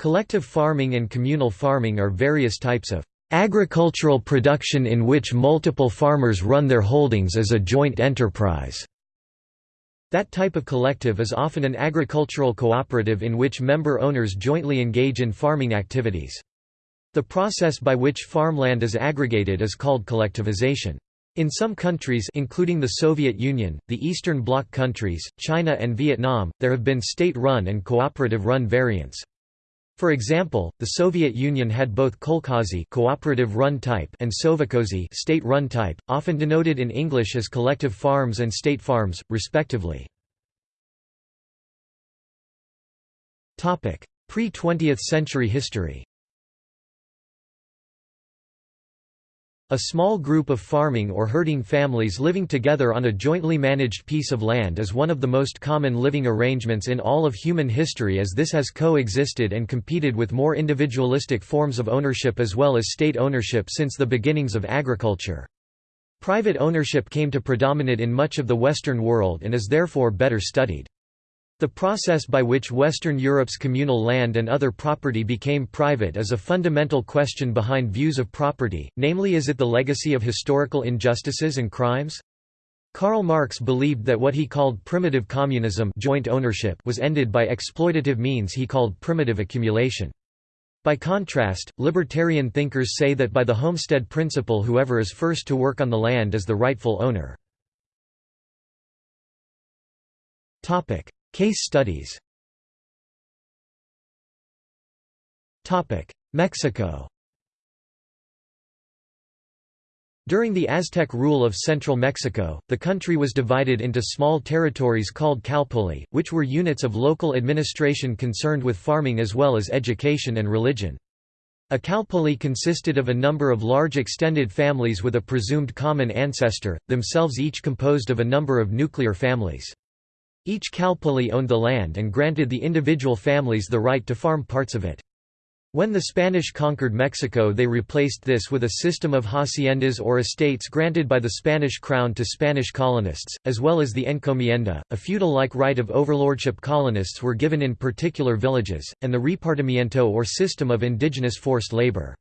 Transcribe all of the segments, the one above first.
Collective farming and communal farming are various types of agricultural production in which multiple farmers run their holdings as a joint enterprise. That type of collective is often an agricultural cooperative in which member owners jointly engage in farming activities. The process by which farmland is aggregated is called collectivization. In some countries including the Soviet Union, the Eastern Bloc countries, China and Vietnam, there have been state-run and cooperative-run variants. For example, the Soviet Union had both kolkhozy cooperative run type and sovkhozy state run type, often denoted in English as collective farms and state farms, respectively. Pre-20th century history A small group of farming or herding families living together on a jointly managed piece of land is one of the most common living arrangements in all of human history as this has coexisted and competed with more individualistic forms of ownership as well as state ownership since the beginnings of agriculture. Private ownership came to predominate in much of the Western world and is therefore better studied. The process by which Western Europe's communal land and other property became private is a fundamental question behind views of property, namely is it the legacy of historical injustices and crimes? Karl Marx believed that what he called primitive communism joint ownership was ended by exploitative means he called primitive accumulation. By contrast, libertarian thinkers say that by the homestead principle whoever is first to work on the land is the rightful owner. Case studies Mexico During the Aztec rule of central Mexico, the country was divided into small territories called calpulli, which were units of local administration concerned with farming as well as education and religion. A calpulli consisted of a number of large extended families with a presumed common ancestor, themselves each composed of a number of nuclear families. Each calpulli owned the land and granted the individual families the right to farm parts of it. When the Spanish conquered Mexico they replaced this with a system of haciendas or estates granted by the Spanish crown to Spanish colonists, as well as the encomienda, a feudal-like right of overlordship colonists were given in particular villages, and the repartimiento or system of indigenous forced labor.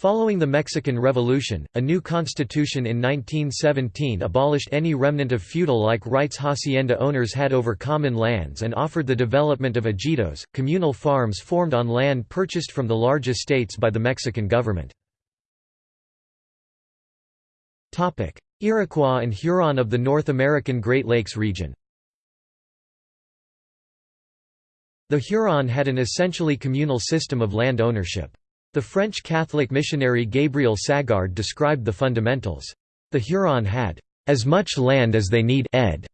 Following the Mexican Revolution, a new constitution in 1917 abolished any remnant of feudal-like rights hacienda owners had over common lands and offered the development of ejidos, communal farms formed on land purchased from the large estates by the Mexican government. Iroquois and Huron of the North American Great Lakes region The Huron had an essentially communal system of land ownership. The French Catholic missionary Gabriel Sagard described the fundamentals. The Huron had as much land as they need ed.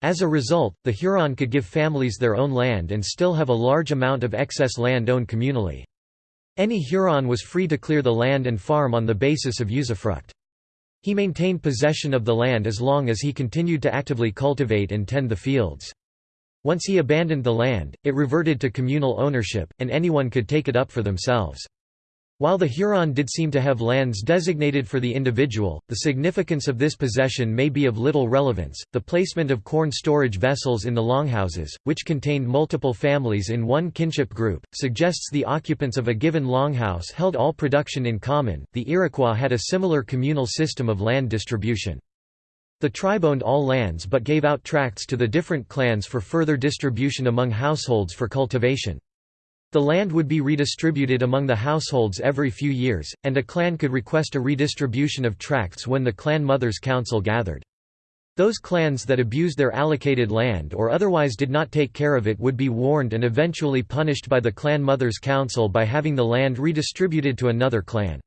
As a result, the Huron could give families their own land and still have a large amount of excess land owned communally. Any Huron was free to clear the land and farm on the basis of usufruct. He maintained possession of the land as long as he continued to actively cultivate and tend the fields. Once he abandoned the land, it reverted to communal ownership, and anyone could take it up for themselves. While the Huron did seem to have lands designated for the individual, the significance of this possession may be of little relevance. The placement of corn storage vessels in the longhouses, which contained multiple families in one kinship group, suggests the occupants of a given longhouse held all production in common. The Iroquois had a similar communal system of land distribution. The tribe owned all lands but gave out tracts to the different clans for further distribution among households for cultivation. The land would be redistributed among the households every few years, and a clan could request a redistribution of tracts when the clan mother's council gathered. Those clans that abused their allocated land or otherwise did not take care of it would be warned and eventually punished by the clan mother's council by having the land redistributed to another clan.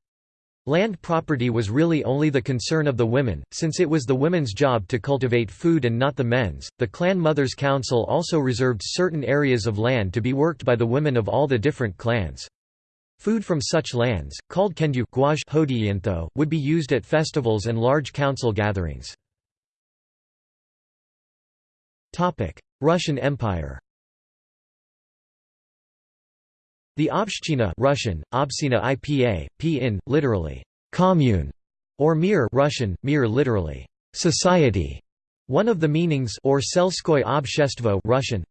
Land property was really only the concern of the women, since it was the women's job to cultivate food and not the men's. The Clan Mothers Council also reserved certain areas of land to be worked by the women of all the different clans. Food from such lands, called kendu would be used at festivals and large council gatherings. Russian Empire The Obshchina Russian, Obsina IPA, P literally, commune, or mir Russian, mir literally, society. One of the meanings or selskoy obshestvo Russian,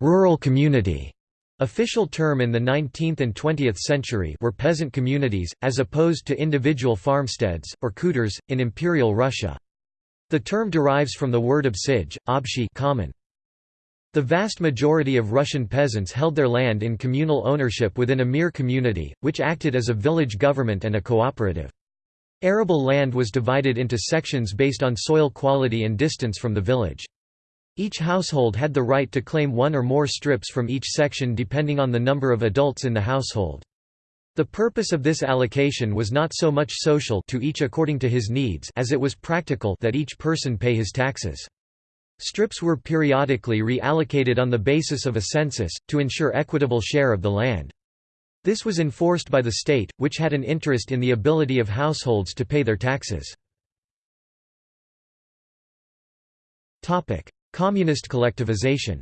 rural community, Official term in the 19th and 20th century were peasant communities, as opposed to individual farmsteads, or khutors, in Imperial Russia. The term derives from the word obsij, obshi common. The vast majority of Russian peasants held their land in communal ownership within a mir community, which acted as a village government and a cooperative. Arable land was divided into sections based on soil quality and distance from the village. Each household had the right to claim one or more strips from each section depending on the number of adults in the household. The purpose of this allocation was not so much social to each according to his needs as it was practical that each person pay his taxes. Strips were periodically reallocated on the basis of a census, to ensure equitable share of the land. This was enforced by the state, which had an interest in the ability of households to pay their taxes. Communist collectivization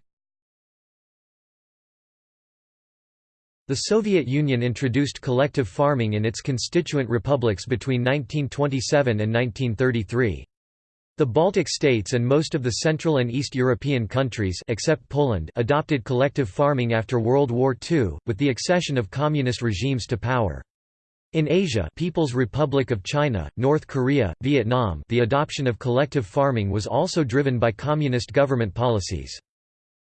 The Soviet Union introduced collective farming in its constituent republics between 1927 and 1933. The Baltic states and most of the Central and East European countries except Poland adopted collective farming after World War II, with the accession of communist regimes to power. In Asia People's Republic of China, North Korea, Vietnam the adoption of collective farming was also driven by communist government policies.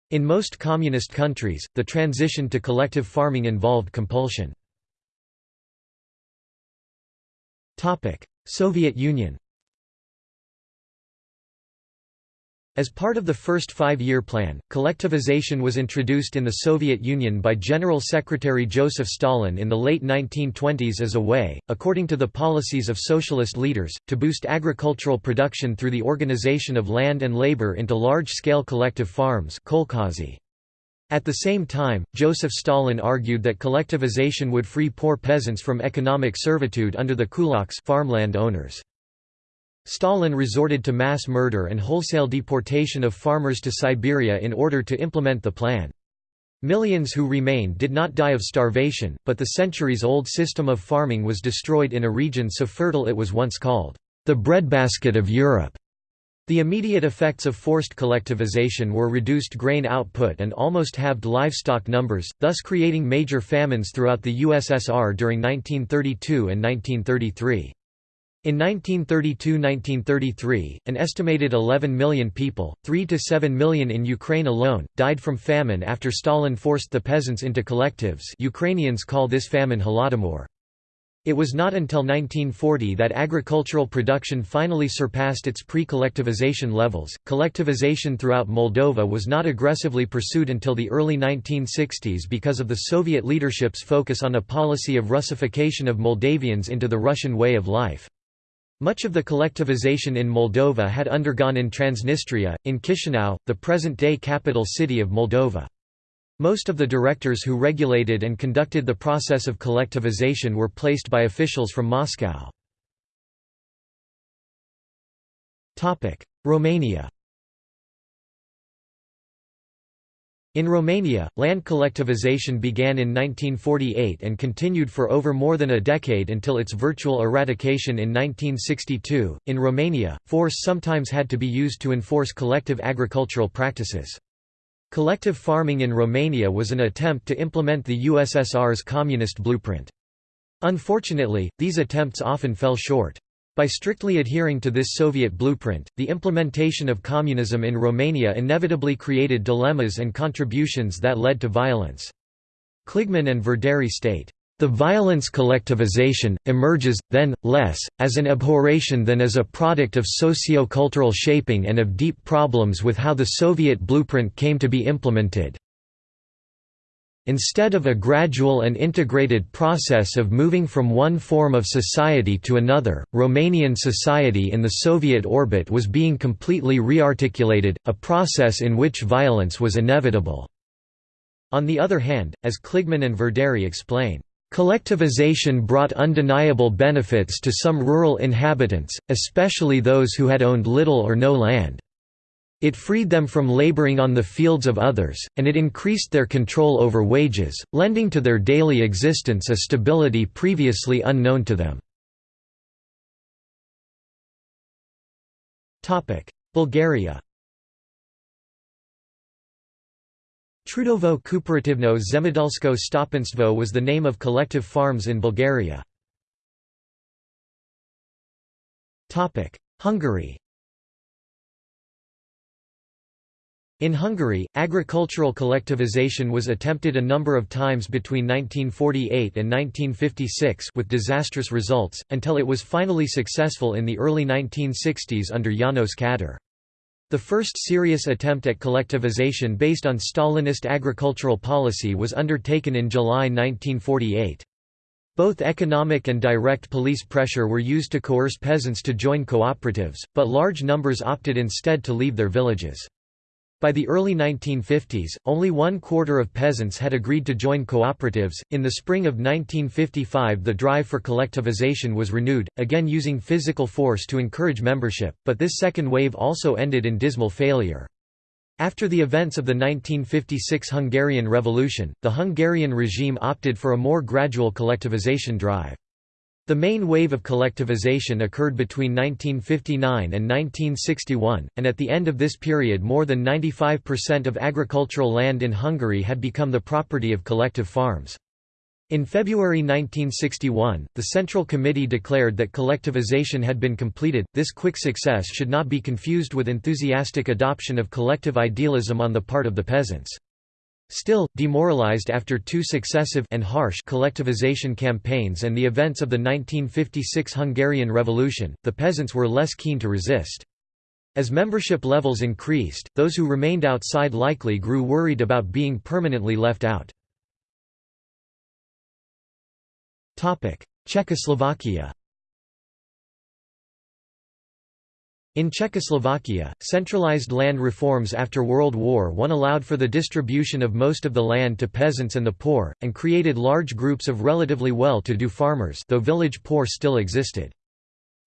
In most communist countries, the transition to collective farming involved compulsion. Soviet Union As part of the first five-year plan, collectivization was introduced in the Soviet Union by General Secretary Joseph Stalin in the late 1920s as a way, according to the policies of socialist leaders, to boost agricultural production through the organization of land and labor into large-scale collective farms At the same time, Joseph Stalin argued that collectivization would free poor peasants from economic servitude under the kulaks farmland owners. Stalin resorted to mass murder and wholesale deportation of farmers to Siberia in order to implement the plan. Millions who remained did not die of starvation, but the centuries-old system of farming was destroyed in a region so fertile it was once called, "...the breadbasket of Europe." The immediate effects of forced collectivization were reduced grain output and almost halved livestock numbers, thus creating major famines throughout the USSR during 1932 and 1933. In 1932–1933, an estimated 11 million people, 3 to 7 million in Ukraine alone, died from famine after Stalin forced the peasants into collectives Ukrainians call this famine Holodomor. It was not until 1940 that agricultural production finally surpassed its pre-collectivization levels. Collectivization throughout Moldova was not aggressively pursued until the early 1960s because of the Soviet leadership's focus on a policy of Russification of Moldavians into the Russian way of life. Much of the collectivization in Moldova had undergone in Transnistria, in Chisinau, the present-day capital city of Moldova. Most of the directors who regulated and conducted the process of collectivization were placed by officials from Moscow. Romania In Romania, land collectivization began in 1948 and continued for over more than a decade until its virtual eradication in 1962. In Romania, force sometimes had to be used to enforce collective agricultural practices. Collective farming in Romania was an attempt to implement the USSR's communist blueprint. Unfortunately, these attempts often fell short. By strictly adhering to this Soviet blueprint, the implementation of communism in Romania inevitably created dilemmas and contributions that led to violence. Kligman and Verdery state, "...the violence collectivization, emerges, then, less, as an abhorration than as a product of socio-cultural shaping and of deep problems with how the Soviet blueprint came to be implemented." Instead of a gradual and integrated process of moving from one form of society to another, Romanian society in the Soviet orbit was being completely rearticulated, a process in which violence was inevitable. On the other hand, as Kligman and Verdery explain, Collectivization brought undeniable benefits to some rural inhabitants, especially those who had owned little or no land. It freed them from laboring on the fields of others, and it increased their control over wages, lending to their daily existence a stability previously unknown to them. Bulgaria Trudovo Kooperativno Zemedelsko Stopanstvo was the name of collective farms in Bulgaria. Hungary In Hungary, agricultural collectivization was attempted a number of times between 1948 and 1956 with disastrous results, until it was finally successful in the early 1960s under Janos Kadar. The first serious attempt at collectivization based on Stalinist agricultural policy was undertaken in July 1948. Both economic and direct police pressure were used to coerce peasants to join cooperatives, but large numbers opted instead to leave their villages. By the early 1950s, only one quarter of peasants had agreed to join cooperatives. In the spring of 1955, the drive for collectivization was renewed, again using physical force to encourage membership, but this second wave also ended in dismal failure. After the events of the 1956 Hungarian Revolution, the Hungarian regime opted for a more gradual collectivization drive. The main wave of collectivization occurred between 1959 and 1961, and at the end of this period more than 95% of agricultural land in Hungary had become the property of collective farms. In February 1961, the Central Committee declared that collectivization had been completed. This quick success should not be confused with enthusiastic adoption of collective idealism on the part of the peasants. Still, demoralized after two successive and harsh collectivization campaigns and the events of the 1956 Hungarian Revolution, the peasants were less keen to resist. As membership levels increased, those who remained outside likely grew worried about being permanently left out. Czechoslovakia In Czechoslovakia, centralized land reforms after World War I allowed for the distribution of most of the land to peasants and the poor, and created large groups of relatively well-to-do farmers though village poor still existed.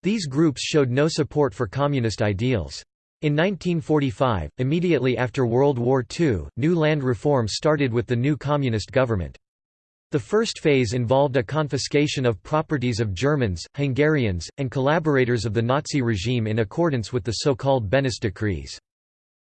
These groups showed no support for communist ideals. In 1945, immediately after World War II, new land reform started with the new communist government. The first phase involved a confiscation of properties of Germans, Hungarians, and collaborators of the Nazi regime in accordance with the so-called Beneš decrees.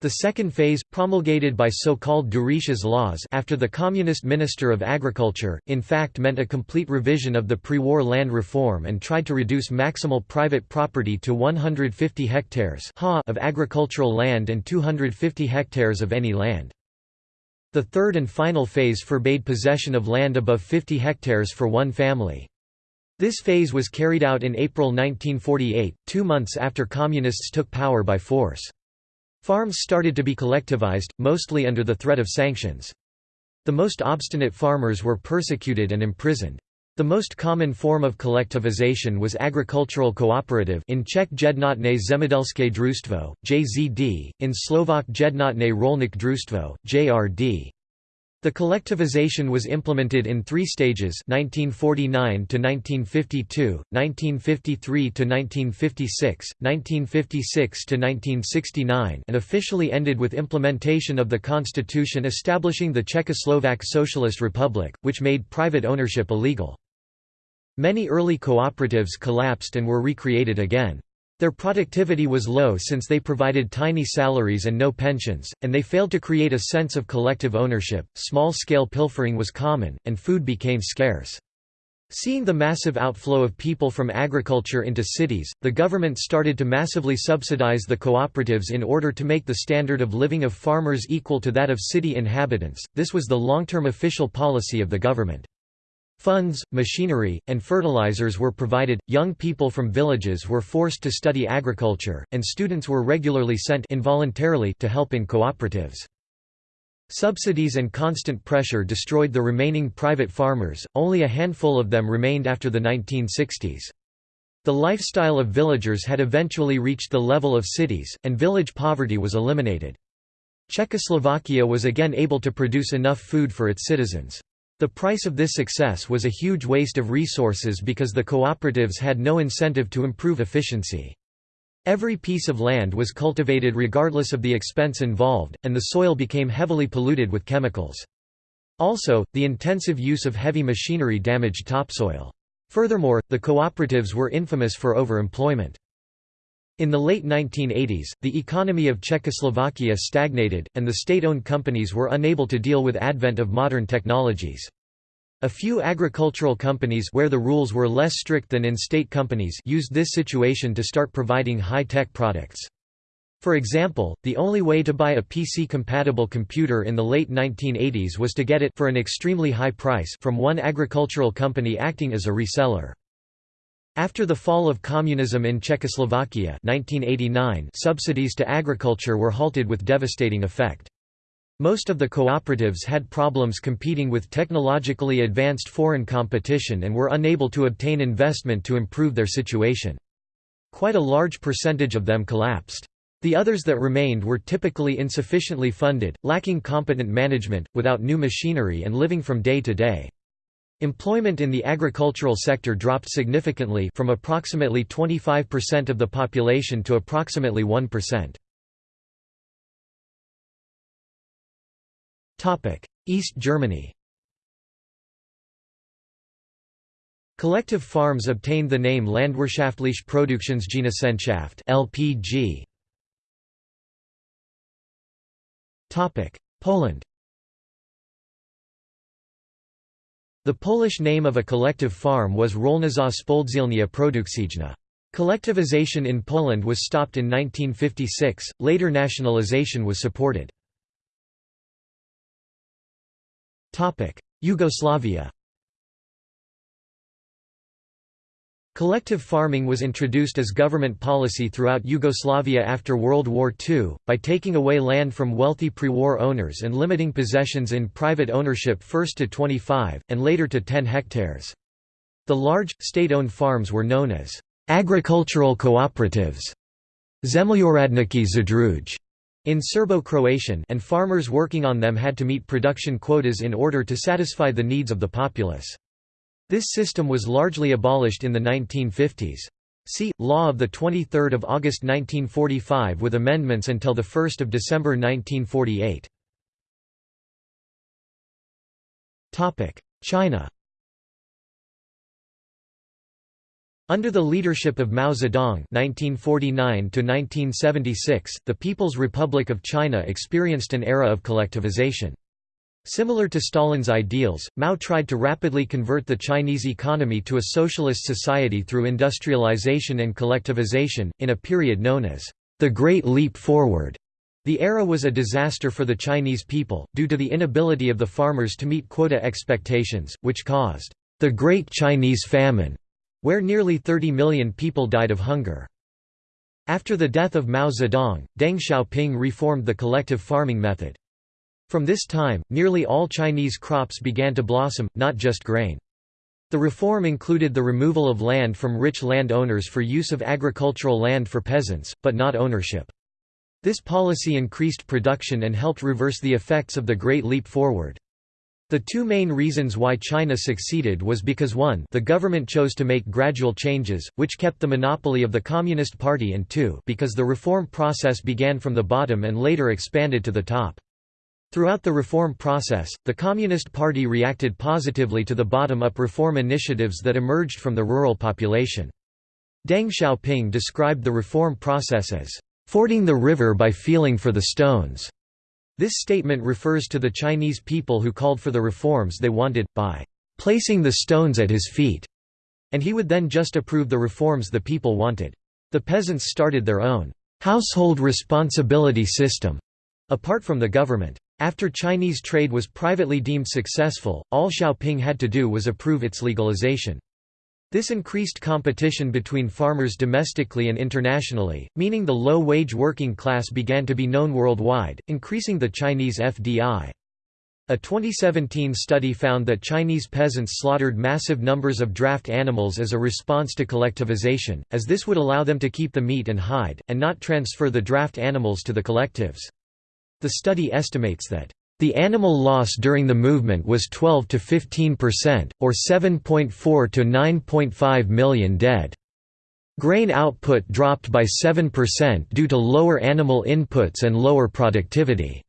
The second phase, promulgated by so-called Ďuriš's laws after the Communist Minister of Agriculture, in fact meant a complete revision of the pre-war land reform and tried to reduce maximal private property to 150 hectares of agricultural land and 250 hectares of any land. The third and final phase forbade possession of land above 50 hectares for one family. This phase was carried out in April 1948, two months after Communists took power by force. Farms started to be collectivized, mostly under the threat of sanctions. The most obstinate farmers were persecuted and imprisoned. The most common form of collectivization was agricultural cooperative in Czech Jednotné zemědělské družstvo, JZD, in Slovak Jednotné rolnické družstvo, JRD. The collectivization was implemented in three stages 1949 to 1952, 1953 to 1956, 1956 to 1969 and officially ended with implementation of the constitution establishing the Czechoslovak Socialist Republic, which made private ownership illegal. Many early cooperatives collapsed and were recreated again. Their productivity was low since they provided tiny salaries and no pensions, and they failed to create a sense of collective ownership. Small scale pilfering was common, and food became scarce. Seeing the massive outflow of people from agriculture into cities, the government started to massively subsidize the cooperatives in order to make the standard of living of farmers equal to that of city inhabitants. This was the long term official policy of the government. Funds, machinery, and fertilizers were provided, young people from villages were forced to study agriculture, and students were regularly sent involuntarily to help in cooperatives. Subsidies and constant pressure destroyed the remaining private farmers, only a handful of them remained after the 1960s. The lifestyle of villagers had eventually reached the level of cities, and village poverty was eliminated. Czechoslovakia was again able to produce enough food for its citizens. The price of this success was a huge waste of resources because the cooperatives had no incentive to improve efficiency. Every piece of land was cultivated regardless of the expense involved, and the soil became heavily polluted with chemicals. Also, the intensive use of heavy machinery damaged topsoil. Furthermore, the cooperatives were infamous for overemployment. In the late 1980s, the economy of Czechoslovakia stagnated, and the state-owned companies were unable to deal with advent of modern technologies. A few agricultural companies where the rules were less strict than in state companies used this situation to start providing high-tech products. For example, the only way to buy a PC-compatible computer in the late 1980s was to get it for an extremely high price from one agricultural company acting as a reseller. After the fall of communism in Czechoslovakia 1989, subsidies to agriculture were halted with devastating effect. Most of the cooperatives had problems competing with technologically advanced foreign competition and were unable to obtain investment to improve their situation. Quite a large percentage of them collapsed. The others that remained were typically insufficiently funded, lacking competent management, without new machinery and living from day to day. Employment in the agricultural sector dropped significantly from approximately 25% of the population to approximately 1%. Topic: East Germany Collective farms obtained the name Landwirtschaftliche Produktionsgenossenschaft (LPG). Topic: Poland. The Polish name of a collective farm was Rolnicza Spółdzielnia Produkcyjna. Collectivization in Poland was stopped in 1956, later nationalization was supported. Yugoslavia Collective farming was introduced as government policy throughout Yugoslavia after World War II, by taking away land from wealthy pre-war owners and limiting possessions in private ownership first to 25, and later to 10 hectares. The large, state-owned farms were known as agricultural cooperatives Zemljoradniki Zadruge in Serbo-Croatian and farmers working on them had to meet production quotas in order to satisfy the needs of the populace. This system was largely abolished in the 1950s. See, Law of 23 August 1945 with amendments until the 1 December 1948. China Under the leadership of Mao Zedong (1949–1976), the People's Republic of China experienced an era of collectivization. Similar to Stalin's ideals, Mao tried to rapidly convert the Chinese economy to a socialist society through industrialization and collectivization, in a period known as the Great Leap Forward. The era was a disaster for the Chinese people, due to the inability of the farmers to meet quota expectations, which caused the Great Chinese Famine, where nearly 30 million people died of hunger. After the death of Mao Zedong, Deng Xiaoping reformed the collective farming method. From this time, nearly all Chinese crops began to blossom, not just grain. The reform included the removal of land from rich land owners for use of agricultural land for peasants, but not ownership. This policy increased production and helped reverse the effects of the Great Leap Forward. The two main reasons why China succeeded was because 1 the government chose to make gradual changes, which kept the monopoly of the Communist Party and 2 because the reform process began from the bottom and later expanded to the top. Throughout the reform process, the Communist Party reacted positively to the bottom-up reform initiatives that emerged from the rural population. Deng Xiaoping described the reform process as, "...fording the river by feeling for the stones." This statement refers to the Chinese people who called for the reforms they wanted, by "...placing the stones at his feet." And he would then just approve the reforms the people wanted. The peasants started their own household responsibility system, apart from the government. After Chinese trade was privately deemed successful, all Xiaoping had to do was approve its legalization. This increased competition between farmers domestically and internationally, meaning the low-wage working class began to be known worldwide, increasing the Chinese FDI. A 2017 study found that Chinese peasants slaughtered massive numbers of draft animals as a response to collectivization, as this would allow them to keep the meat and hide, and not transfer the draft animals to the collectives. The study estimates that the animal loss during the movement was 12 to 15%, or 7.4 to 9.5 million dead. Grain output dropped by 7% due to lower animal inputs and lower productivity.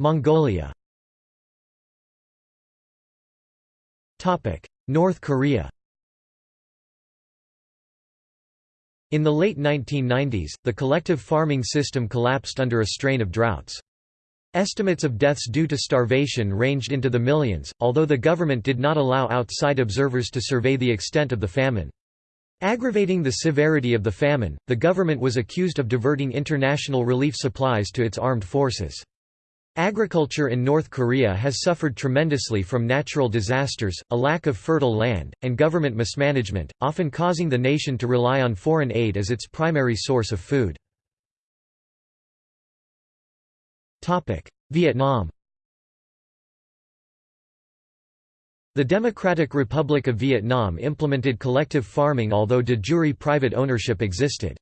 Mongolia North Korea In the late 1990s, the collective farming system collapsed under a strain of droughts. Estimates of deaths due to starvation ranged into the millions, although the government did not allow outside observers to survey the extent of the famine. Aggravating the severity of the famine, the government was accused of diverting international relief supplies to its armed forces. Agriculture in North Korea has suffered tremendously from natural disasters, a lack of fertile land, and government mismanagement, often causing the nation to rely on foreign aid as its primary source of food. Vietnam The Democratic Republic of Vietnam implemented collective farming although de jure private ownership existed.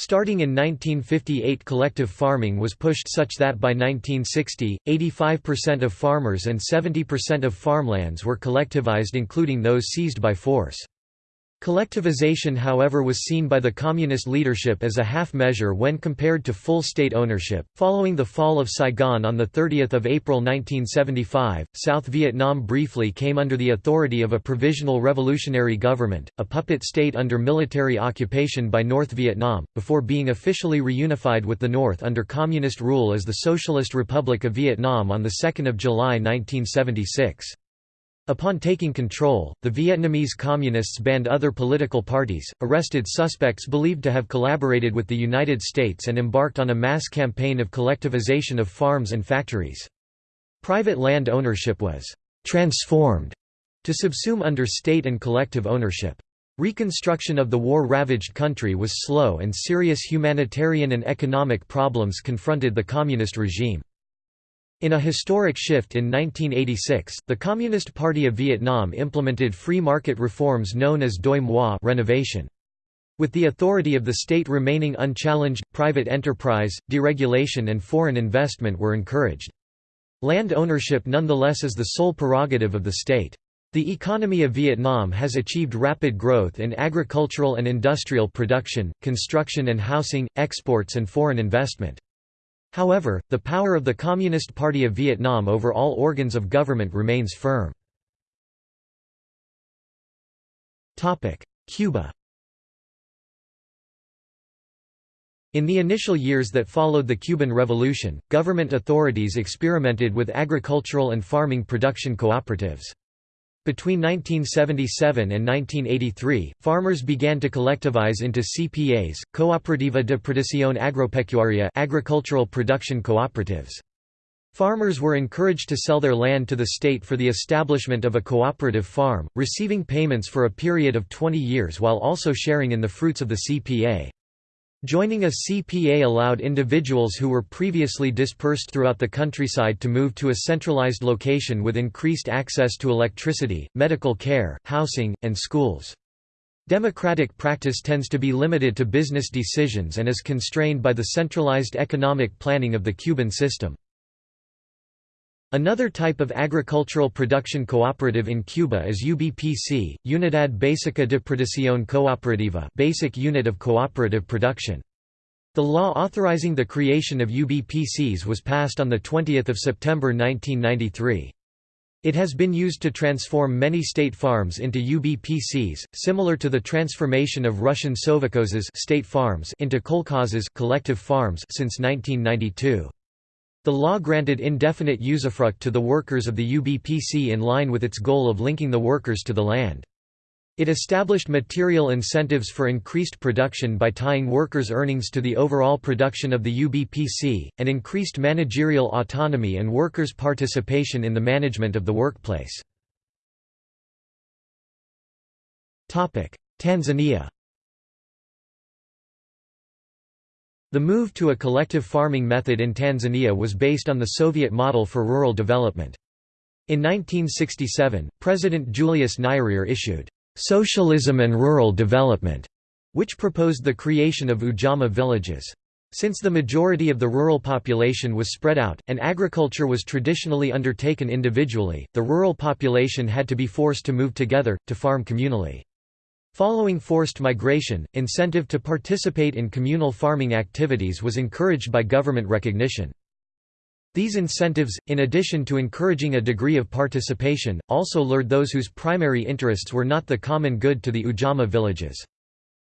Starting in 1958 collective farming was pushed such that by 1960, 85% of farmers and 70% of farmlands were collectivized including those seized by force. Collectivization however was seen by the communist leadership as a half measure when compared to full state ownership. Following the fall of Saigon on the 30 April 1975, South Vietnam briefly came under the authority of a provisional revolutionary government, a puppet state under military occupation by North Vietnam, before being officially reunified with the North under communist rule as the Socialist Republic of Vietnam on 2 July 1976. Upon taking control, the Vietnamese Communists banned other political parties, arrested suspects believed to have collaborated with the United States and embarked on a mass campaign of collectivization of farms and factories. Private land ownership was «transformed» to subsume under state and collective ownership. Reconstruction of the war-ravaged country was slow and serious humanitarian and economic problems confronted the communist regime. In a historic shift in 1986, the Communist Party of Vietnam implemented free market reforms known as Doi Moi renovation. With the authority of the state remaining unchallenged, private enterprise, deregulation and foreign investment were encouraged. Land ownership nonetheless is the sole prerogative of the state. The economy of Vietnam has achieved rapid growth in agricultural and industrial production, construction and housing, exports and foreign investment. However, the power of the Communist Party of Vietnam over all organs of government remains firm. Cuba In the initial years that followed the Cuban Revolution, government authorities experimented with agricultural and farming production cooperatives. Between 1977 and 1983, farmers began to collectivize into CPAs, Cooperativa de Producción Agropecuaria agricultural production cooperatives. Farmers were encouraged to sell their land to the state for the establishment of a cooperative farm, receiving payments for a period of 20 years while also sharing in the fruits of the CPA. Joining a CPA allowed individuals who were previously dispersed throughout the countryside to move to a centralized location with increased access to electricity, medical care, housing, and schools. Democratic practice tends to be limited to business decisions and is constrained by the centralized economic planning of the Cuban system. Another type of agricultural production cooperative in Cuba is UBPC, Unidad Básica de Producción Cooperativa basic unit of cooperative production. The law authorizing the creation of UBPCs was passed on 20 September 1993. It has been used to transform many state farms into UBPCs, similar to the transformation of Russian sovkhozes state farms into kolkhozes collective farms since 1992. The law granted indefinite usufruct to the workers of the UBPC in line with its goal of linking the workers to the land. It established material incentives for increased production by tying workers' earnings to the overall production of the UBPC, and increased managerial autonomy and workers' participation in the management of the workplace. Tanzania The move to a collective farming method in Tanzania was based on the Soviet model for rural development. In 1967, President Julius Nyerere issued, "'Socialism and Rural Development' which proposed the creation of Ujamaa villages. Since the majority of the rural population was spread out, and agriculture was traditionally undertaken individually, the rural population had to be forced to move together, to farm communally. Following forced migration, incentive to participate in communal farming activities was encouraged by government recognition. These incentives, in addition to encouraging a degree of participation, also lured those whose primary interests were not the common good to the Ujamaa villages.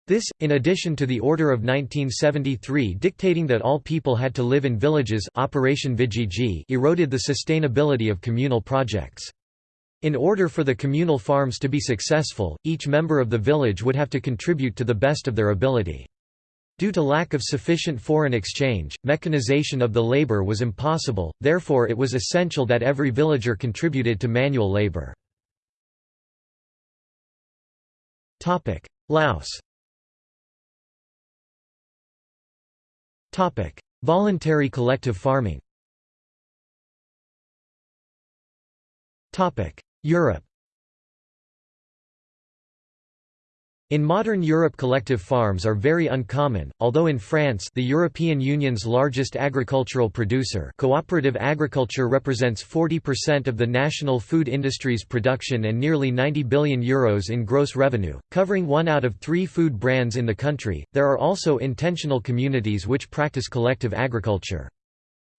This, in addition to the Order of 1973 dictating that all people had to live in villages Operation Vijiji eroded the sustainability of communal projects. In order for the communal farms to be successful, each member of the village would have to contribute to the best of their ability. Due to lack of sufficient foreign exchange, mechanization of the labor was impossible, therefore it was essential that every villager contributed to manual labor. Laos. Voluntary collective farming Europe In modern Europe collective farms are very uncommon, although in France the European Union's largest agricultural producer cooperative agriculture represents 40% of the national food industry's production and nearly 90 billion euros in gross revenue, covering one out of three food brands in the country. There are also intentional communities which practice collective agriculture.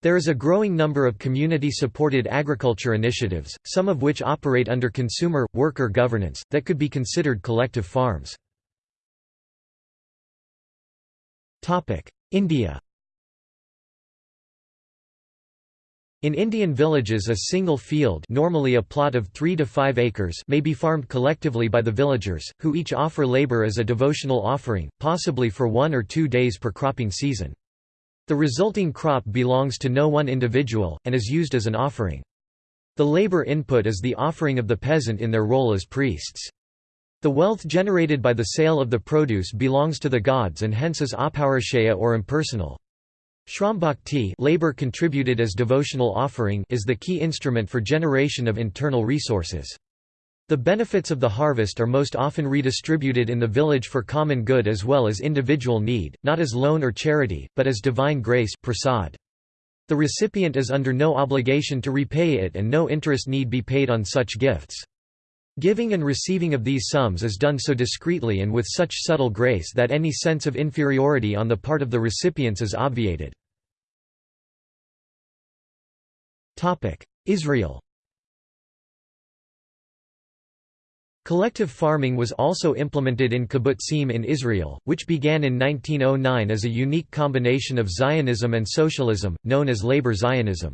There is a growing number of community-supported agriculture initiatives, some of which operate under consumer, worker governance, that could be considered collective farms. India In Indian villages a single field normally a plot of 3 to 5 acres may be farmed collectively by the villagers, who each offer labour as a devotional offering, possibly for one or two days per cropping season. The resulting crop belongs to no one individual, and is used as an offering. The labor input is the offering of the peasant in their role as priests. The wealth generated by the sale of the produce belongs to the gods and hence is apaurusheya or impersonal. Shrambhakti labor contributed as devotional offering is the key instrument for generation of internal resources. The benefits of the harvest are most often redistributed in the village for common good as well as individual need, not as loan or charity, but as divine grace prasad. The recipient is under no obligation to repay it and no interest need be paid on such gifts. Giving and receiving of these sums is done so discreetly and with such subtle grace that any sense of inferiority on the part of the recipients is obviated. Israel Collective farming was also implemented in kibbutzim in Israel, which began in 1909 as a unique combination of Zionism and socialism, known as labor Zionism.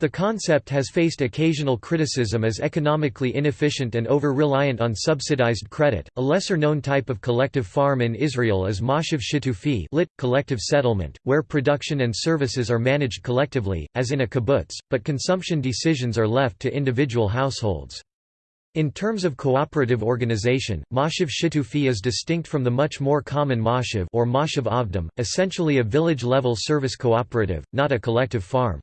The concept has faced occasional criticism as economically inefficient and over-reliant on subsidized credit. A lesser-known type of collective farm in Israel is moshav shitufi, lit collective settlement, where production and services are managed collectively, as in a kibbutz, but consumption decisions are left to individual households. In terms of cooperative organization, Moshav Shitufi is distinct from the much more common Moshav or Moshav Avdim, essentially a village-level service cooperative, not a collective farm.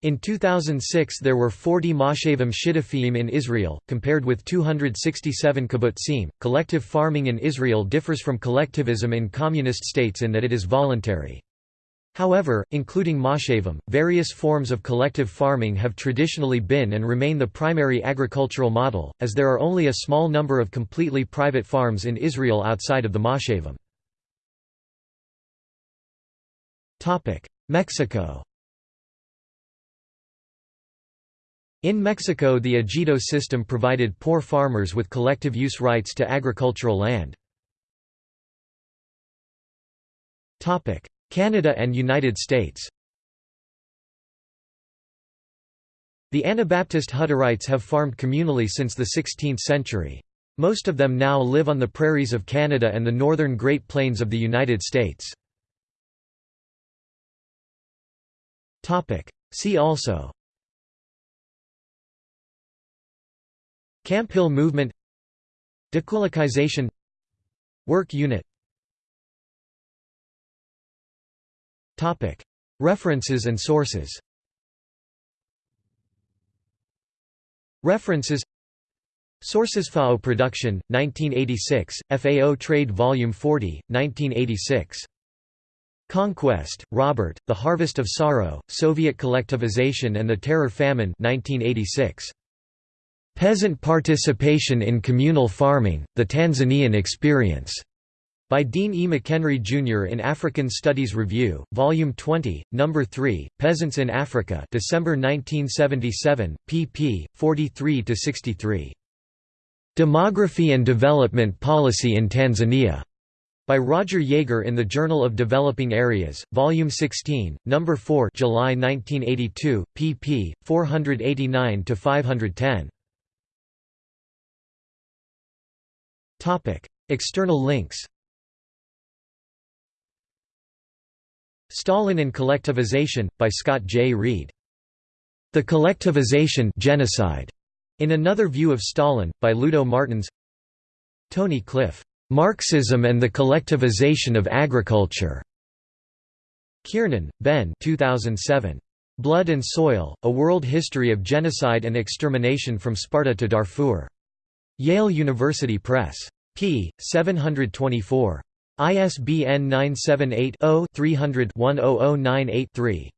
In 2006 there were 40 Moshavim Shittufiyim in Israel, compared with 267 kibbutzim. Collective farming in Israel differs from collectivism in communist states in that it is voluntary. However, including moshavim, various forms of collective farming have traditionally been and remain the primary agricultural model, as there are only a small number of completely private farms in Israel outside of the moshavim. Mexico In Mexico the ejido system provided poor farmers with collective use rights to agricultural land. Canada and United States. The Anabaptist Hutterites have farmed communally since the 16th century. Most of them now live on the prairies of Canada and the northern Great Plains of the United States. See also. Camphill movement. Decollectivization Work unit References and sources References Sources FAO Production, 1986, FAO Trade Volume 40, 1986. Conquest, Robert, The Harvest of Sorrow, Soviet Collectivization and the Terror Famine 1986. Peasant Participation in Communal Farming, The Tanzanian Experience. By Dean E. McHenry, Jr. in African Studies Review, Volume 20, No. 3, Peasants in Africa December 1977, pp. 43–63. Demography and Development Policy in Tanzania. By Roger Yeager in the Journal of Developing Areas, Volume 16, No. 4 July 1982, pp. 489–510. External links Stalin and Collectivization, by Scott J. Reed. The Collectivization genocide, in Another View of Stalin, by Ludo Martens Tony Cliff, "'Marxism and the Collectivization of Agriculture' Kiernan, Ben 2007. Blood and Soil, A World History of Genocide and Extermination from Sparta to Darfur. Yale University Press. p. 724. ISBN 978 0 300 100983